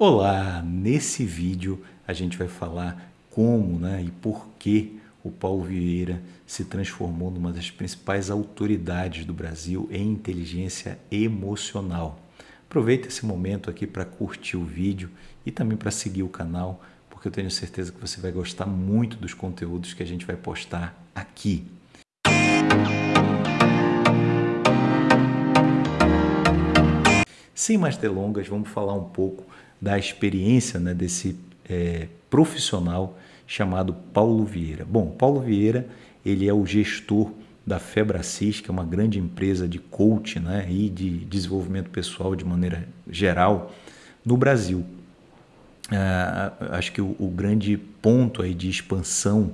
Olá, nesse vídeo a gente vai falar como né, e por que o Paulo Vieira se transformou numa das principais autoridades do Brasil em inteligência emocional. Aproveita esse momento aqui para curtir o vídeo e também para seguir o canal, porque eu tenho certeza que você vai gostar muito dos conteúdos que a gente vai postar aqui. Sem mais delongas, vamos falar um pouco da experiência né, desse é, profissional chamado Paulo Vieira. Bom, Paulo Vieira ele é o gestor da Febracis, que é uma grande empresa de coaching né, e de desenvolvimento pessoal de maneira geral no Brasil. Ah, acho que o, o, grande ponto aí de expansão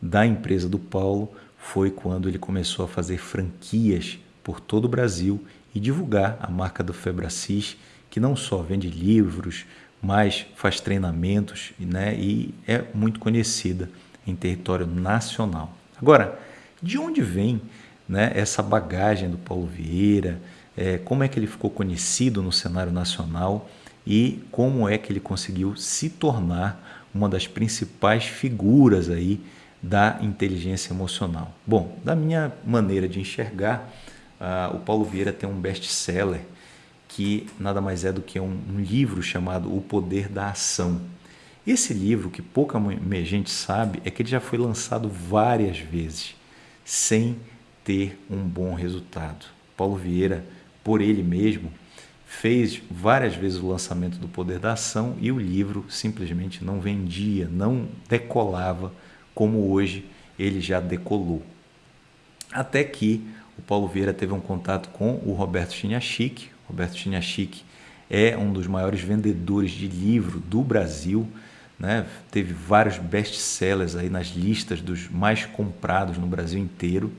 da empresa do Paulo foi quando ele começou a fazer franquias por todo o Brasil e divulgar a marca do Febracis que não só vende livros, mas faz treinamentos né, e é muito conhecida em território nacional. Agora, de onde vem né, essa bagagem do Paulo Vieira? É, como é que ele ficou conhecido no cenário nacional e como é que ele conseguiu se tornar uma das principais figuras aí da inteligência emocional? Bom, da minha maneira de enxergar, uh, o Paulo Vieira tem um best-seller que nada mais é do que um, um livro chamado O Poder da Ação. Esse livro, que pouca gente sabe, é que ele já foi lançado várias vezes, sem ter um bom resultado. Paulo Vieira, por ele mesmo, fez várias vezes o lançamento do Poder da Ação e o livro simplesmente não vendia, não decolava como hoje ele já decolou. Até que o Paulo Vieira teve um contato com o Roberto Chiniachik, Roberto Chiniachik é um dos maiores vendedores de livro do Brasil, né? teve vários best-sellers aí nas listas dos mais comprados no Brasil inteiro.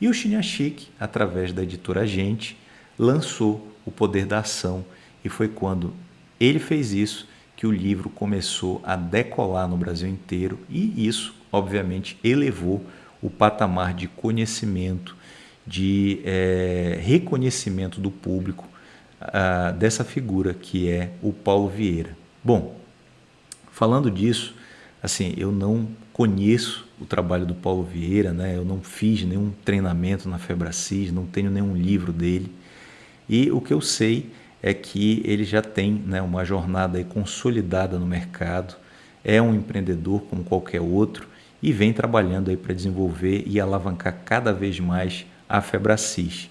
E o Chiniachik, através da editora Gente, lançou O Poder da Ação e foi quando ele fez isso que o livro começou a decolar no Brasil inteiro e isso, obviamente, elevou o patamar de conhecimento, de é, reconhecimento do público dessa figura que é o Paulo Vieira. Bom, falando disso, assim, eu não conheço o trabalho do Paulo Vieira, né? eu não fiz nenhum treinamento na Febracis, não tenho nenhum livro dele, e o que eu sei é que ele já tem né, uma jornada consolidada no mercado, é um empreendedor como qualquer outro e vem trabalhando para desenvolver e alavancar cada vez mais a Febracis.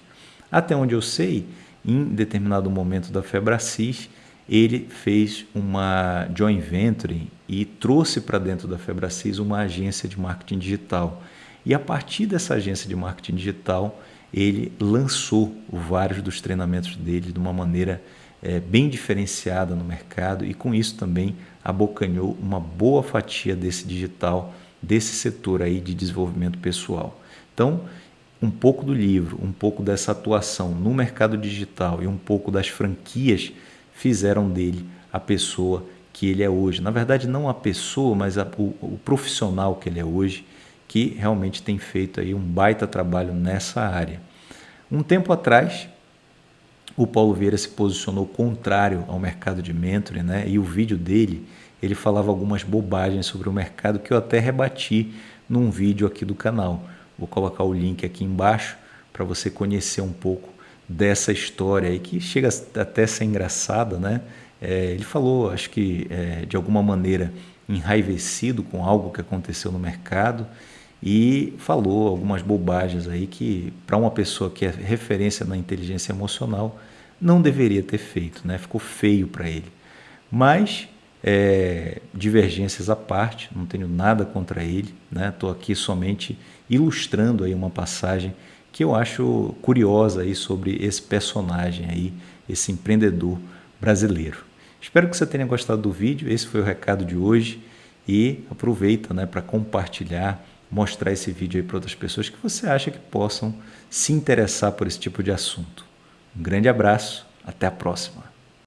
Até onde eu sei, em determinado momento da Febracis, ele fez uma joint venture e trouxe para dentro da Febracis uma agência de marketing digital. E a partir dessa agência de marketing digital, ele lançou vários dos treinamentos dele de uma maneira é, bem diferenciada no mercado e com isso também abocanhou uma boa fatia desse digital, desse setor aí de desenvolvimento pessoal. Então, um pouco do livro, um pouco dessa atuação no mercado digital e um pouco das franquias fizeram dele a pessoa que ele é hoje. Na verdade, não a pessoa, mas a, o, o, profissional que ele é hoje, que realmente tem feito aí um baita trabalho nessa área. Um tempo atrás, o Paulo Vieira se posicionou contrário ao mercado de mentoring, né? E o vídeo dele, ele falava algumas bobagens sobre o mercado que eu até rebati num vídeo aqui do canal. Vou colocar o link aqui embaixo para você conhecer um pouco dessa história aí, que chega até a ser engraçada, né? É, ele falou, acho que é, de alguma maneira enraivecido com algo que aconteceu no mercado e falou algumas bobagens aí que para uma pessoa que é referência na inteligência emocional não deveria ter feito, né? Ficou feio para ele. Mas é, divergências à parte, não tenho nada contra ele, estou né? aqui somente ilustrando aí uma passagem que eu acho curiosa aí sobre esse personagem aí, esse empreendedor brasileiro. Espero que você tenha gostado do vídeo, esse foi o recado de hoje e aproveita né, para compartilhar, mostrar esse vídeo para outras pessoas que você acha que possam se interessar por esse tipo de assunto. Um grande abraço, até a próxima.